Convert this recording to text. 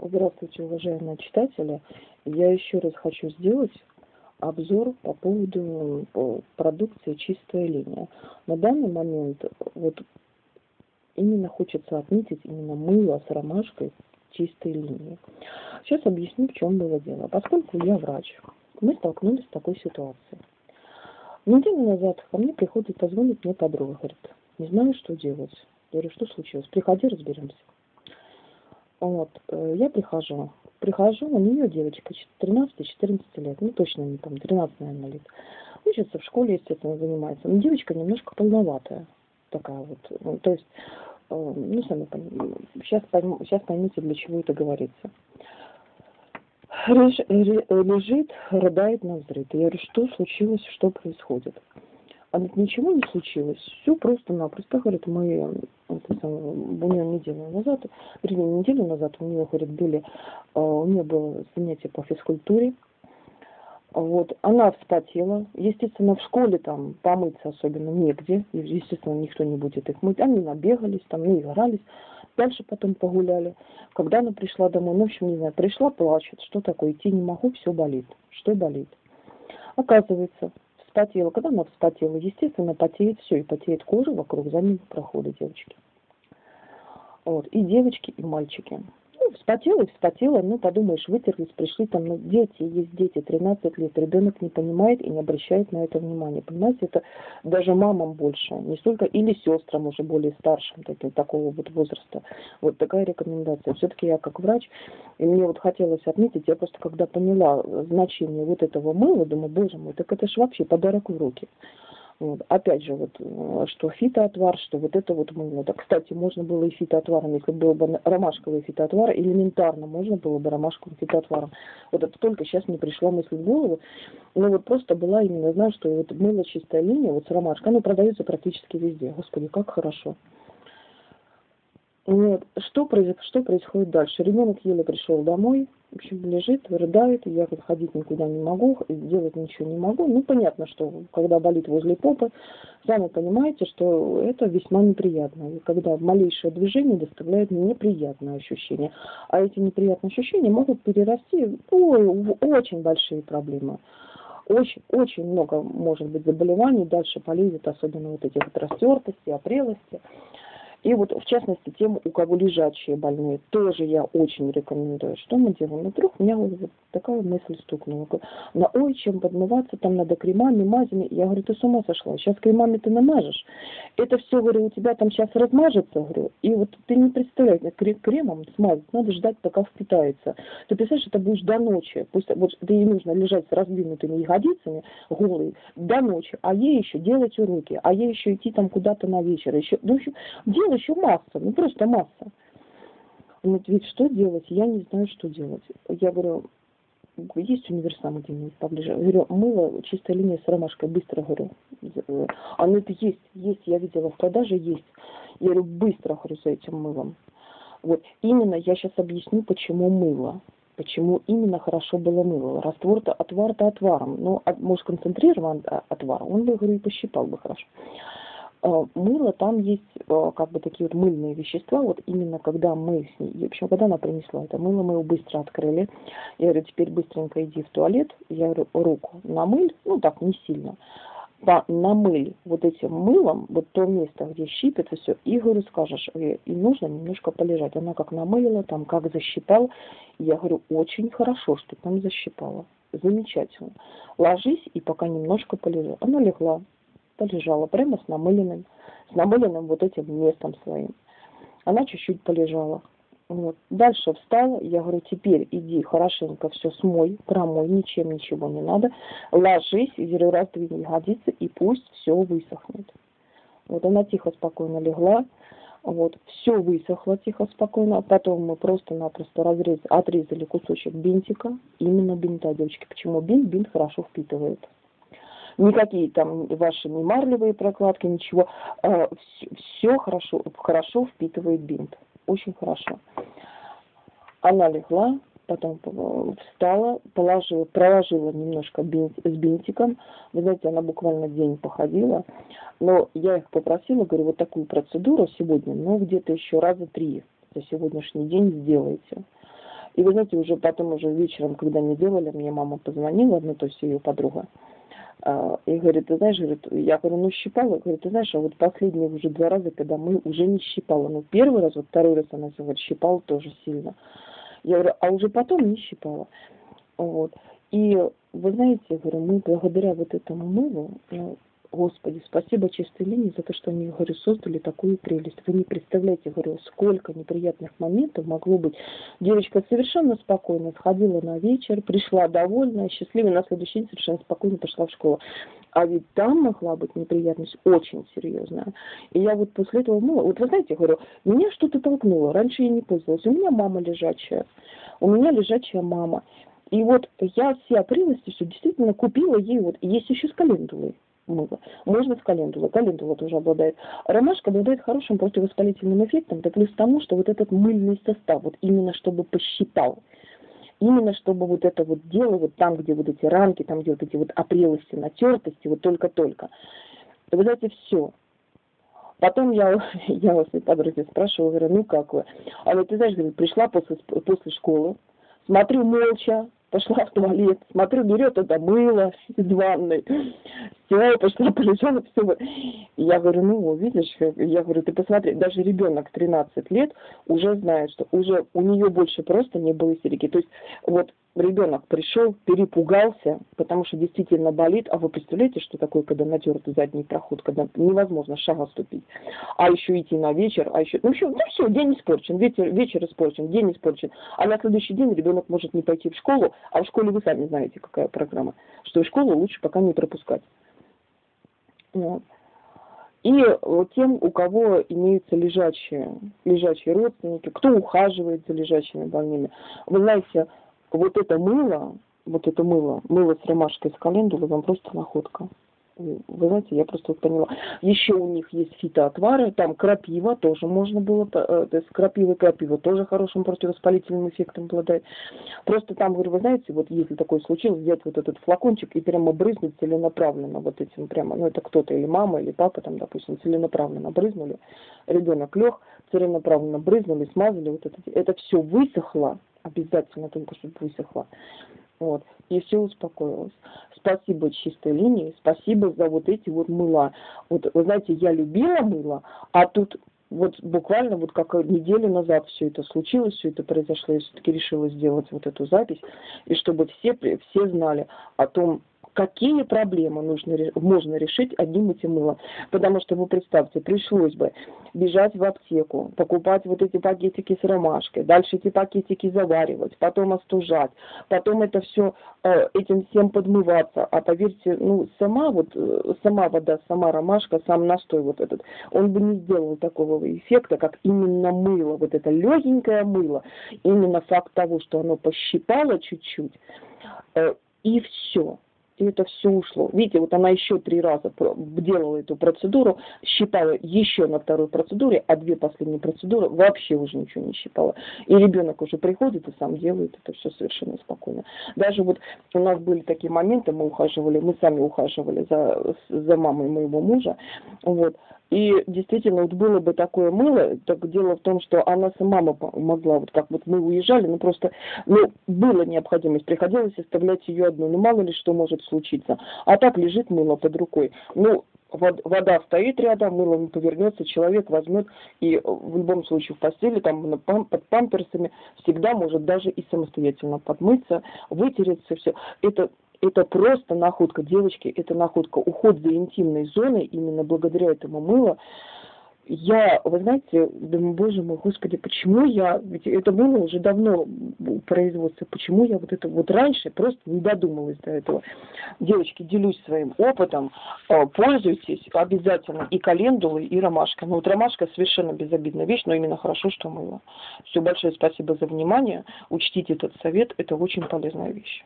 Здравствуйте, уважаемые читатели. Я еще раз хочу сделать обзор по поводу продукции «Чистая линия». На данный момент вот именно хочется отметить именно мыло с ромашкой чистой линии. Сейчас объясню, в чем было дело. Поскольку я врач, мы столкнулись с такой ситуацией. Неделю назад ко мне приходит, позвонит мне подруга, говорит, не знаю, что делать. Я говорю, что случилось? Приходи, разберемся. Вот, э, я прихожу. Прихожу, у нее девочка 13-14 лет, ну точно не помню, 13, наверное, лет. Учится в школе, естественно, занимается. Но девочка немножко полноватая такая вот. Ну, то есть, э, ну, сами поймете, сейчас, пойм, сейчас поймите, для чего это говорится. Лежит, рыдает на взрыв. Я говорю, что случилось, что происходит? А ведь ничего не случилось. Все просто-напросто, говорит, мы буквально неделю назад, вернее, неделю назад у нее, говорит, были, а, у нее было занятие по физкультуре. Вот, она вспотела. Естественно, в школе там помыться особенно негде. Естественно, никто не будет их мыть. Они набегались, там наигрались. Дальше потом погуляли. Когда она пришла домой, ну, в общем, не знаю, пришла, плачет. Что такое? Идти не могу, все болит. Что болит? Оказывается, вспотела. Когда она вспотела, естественно, потеет все, и потеет кожа вокруг заднего прохода девочки. Вот. И девочки, и мальчики. Вспотела и вспотела, ну, подумаешь, вытерлись, пришли там, ну, дети, есть дети, 13 лет, ребенок не понимает и не обращает на это внимания. Понимаете, это даже мамам больше, не столько, или сестрам уже более старшим, таким, такого вот возраста. Вот такая рекомендация. Все-таки я как врач, и мне вот хотелось отметить, я просто когда поняла значение вот этого мыла, думаю, боже мой, так это ж вообще подарок в руки. Вот. Опять же, вот, э, что фитоотвар, что вот это вот мыло. Да, кстати, можно было и фитоотваром, если был бы ромашковый фитоотвар, элементарно можно было бы ромашковым фитоотваром. Вот это только сейчас мне пришла мысль в голову. Ну вот просто была именно, знаю, что вот мыло чистая линия, вот с ромашкой, оно продается практически везде. Господи, как хорошо. Вот. Что, что происходит дальше? Ребенок еле пришел домой, в общем, лежит, рыдает, я ходить никуда не могу, делать ничего не могу. Ну, понятно, что когда болит возле попы, сами понимаете, что это весьма неприятно. И когда малейшее движение доставляет неприятное ощущение. А эти неприятные ощущения могут перерасти ой, в очень большие проблемы очень, очень много может быть заболеваний, дальше полезет, особенно вот эти вот растертости, опрелости. И вот, в частности, тем, у кого лежачие больные, тоже я очень рекомендую. Что мы делаем? Вдруг у меня вот такая мысль стукнула. На ой, чем подмываться, там надо кремами, мазями. Я говорю, ты с ума сошла, сейчас кремами ты намажешь. Это все, говорю, у тебя там сейчас размажется, говорю. И вот ты не представляешь, кремом смазать, надо ждать, пока впитается. Ты представляешь, это будешь до ночи. Пусть вот ей нужно лежать с раздвинутыми ягодицами, голые, до ночи. А ей еще делать уроки, а ей еще идти там куда-то на вечер. Еще, ну, еще, дел еще масса, ну просто масса. Он говорит, что делать? Я не знаю, что делать. Я говорю, есть универсам где-нибудь поближе? Я говорю, мыло, чистая линия с ромашкой, быстро, говорю. Она это есть, есть, я видела в продаже, есть. Я говорю, быстро, говорю, за этим мылом. Вот, именно я сейчас объясню, почему мыло. Почему именно хорошо было мыло. Раствор-то, отвар-то отваром. Ну, может, концентрирован отвар, он бы, говорю, и пощипал бы хорошо. Э, мыло, там есть э, как бы такие вот мыльные вещества, вот именно когда мы с ней, в общем, когда она принесла это мыло, мы его быстро открыли, я говорю, теперь быстренько иди в туалет, я говорю, руку намыль, ну так, не сильно, по, намыль вот этим мылом, вот то место, где щипет и все, и говорю, скажешь, и нужно немножко полежать. Она как намылила, там как защипала, я говорю, очень хорошо, что там защипала, замечательно. Ложись и пока немножко полежи. Она легла, полежала прямо с намыленным, с намыленным вот этим местом своим. Она чуть-чуть полежала. Вот. Дальше встала, я говорю, теперь иди хорошенько все смой, промой, ничем ничего не надо, ложись, говорю, раздвинь ягодицы, и пусть все высохнет. Вот она тихо, спокойно легла, вот, все высохло тихо, спокойно, потом мы просто-напросто разрез, отрезали кусочек бинтика, именно бинта, девочки. Почему бинт? Бинт хорошо впитывает никакие там ваши не марлевые прокладки, ничего. А, Все хорошо, хорошо впитывает бинт. Очень хорошо. Она легла, потом встала, положила, проложила немножко бинт, с бинтиком. Вы знаете, она буквально день походила. Но я их попросила, говорю, вот такую процедуру сегодня, но где-то еще раза три за сегодняшний день сделайте. И вы знаете, уже потом, уже вечером, когда не делали, мне мама позвонила, ну, то есть ее подруга, и говорит, ты знаешь, говорит, я говорю, ну щипала, говорит, ты знаешь, а вот последние уже два раза, когда мы уже не щипала, ну первый раз, вот второй раз она говорит, щипала тоже сильно. Я говорю, а уже потом не щипала. Вот. И вы знаете, я говорю, мы благодаря вот этому мылу, ну, Господи, спасибо чистой линии за то, что они, говорю, создали такую прелесть. Вы не представляете, говорю, сколько неприятных моментов могло быть. Девочка совершенно спокойно сходила на вечер, пришла довольная, счастливая, на следующий день совершенно спокойно пошла в школу. А ведь там могла быть неприятность очень серьезная. И я вот после этого, ну, вот вы знаете, говорю, меня что-то толкнуло. Раньше я не пользовалась. У меня мама лежачая. У меня лежачая мама. И вот я все прелести все действительно купила ей, вот есть еще с календулой мыло. Можно с календулой. Календула тоже обладает. Ромашка обладает хорошим противовоспалительным эффектом, да плюс тому, что вот этот мыльный состав, вот именно чтобы посчитал, именно чтобы вот это вот дело, вот там, где вот эти рамки, там, где вот эти вот опрелости, натертости, вот только-только. Вы знаете, все. Потом я, я у своей подруги спрашивала, говорю, ну как вы? Вот ты знаешь, говорит, пришла после, после школы, смотрю молча, пошла в туалет, смотрю, берет это мыло из ванной, все, пошла, полежала, все. Я говорю, ну, видишь, я говорю, ты посмотри, даже ребенок 13 лет уже знает, что уже у нее больше просто не было истерики. То есть вот ребенок пришел, перепугался, потому что действительно болит, а вы представляете, что такое, когда натертый задний проход, когда невозможно шага ступить, а еще идти на вечер, а еще, ну все, ну все, день испорчен, вечер, вечер испорчен, день испорчен, а на следующий день ребенок может не пойти в школу, а в школе вы сами знаете, какая программа, что в школу лучше пока не пропускать. Вот. И тем, у кого имеются лежачие, лежачие родственники, кто ухаживает за лежачими больными. Вы знаете, вот это мыло, вот это мыло, мыло с ромашкой, с календулой, вам просто находка вы знаете, я просто вот поняла. Еще у них есть фитоотвары, там крапива тоже можно было, э, то есть крапива крапива тоже хорошим противовоспалительным эффектом обладает. Просто там, говорю, вы знаете, вот если такое случилось, взять вот этот флакончик и прямо брызнуть целенаправленно вот этим прямо, ну это кто-то или мама, или папа там, допустим, целенаправленно брызнули, ребенок лег, целенаправленно брызнули, смазали, вот это, это все высохло, обязательно только чтобы высохло. Вот. И все успокоилось. Спасибо чистой линии, спасибо за вот эти вот мыла. Вот, вы знаете, я любила мыло, а тут вот буквально вот как неделю назад все это случилось, все это произошло, я все-таки решила сделать вот эту запись, и чтобы все, все знали о том, какие проблемы нужно, можно решить одним этим мылом. Потому что вы представьте, пришлось бы бежать в аптеку, покупать вот эти пакетики с ромашкой, дальше эти пакетики заваривать, потом остужать, потом это все э, этим всем подмываться. А поверьте, ну сама вот, э, сама вода, сама ромашка, сам настой вот этот, он бы не сделал такого эффекта, как именно мыло, вот это легенькое мыло, именно факт того, что оно пощипало чуть-чуть, э, и все и это все ушло. Видите, вот она еще три раза делала эту процедуру, считала еще на второй процедуре, а две последние процедуры вообще уже ничего не считала. И ребенок уже приходит и сам делает это все совершенно спокойно. Даже вот у нас были такие моменты, мы ухаживали, мы сами ухаживали за, за мамой моего мужа, вот, и действительно, вот было бы такое мыло, так дело в том, что она сама могла, вот как вот мы уезжали, ну просто, ну, была необходимость, приходилось оставлять ее одну, ну мало ли что может случиться. А так лежит мыло под рукой. Ну, вода стоит рядом, мыло не повернется, человек возьмет и в любом случае в постели, там под памперсами, всегда может даже и самостоятельно подмыться, вытереться, все. Это это просто находка, девочки, это находка. Уход за интимной зоной, именно благодаря этому мылу, я, вы знаете, думаю, боже мой, господи, почему я, ведь это было уже давно производство, почему я вот это вот раньше просто не додумалась до этого. Девочки, делюсь своим опытом, а, пользуйтесь обязательно и календулой, и ромашкой. Ну вот ромашка совершенно безобидная вещь, но именно хорошо, что мыло. Все, большое спасибо за внимание, учтите этот совет, это очень полезная вещь.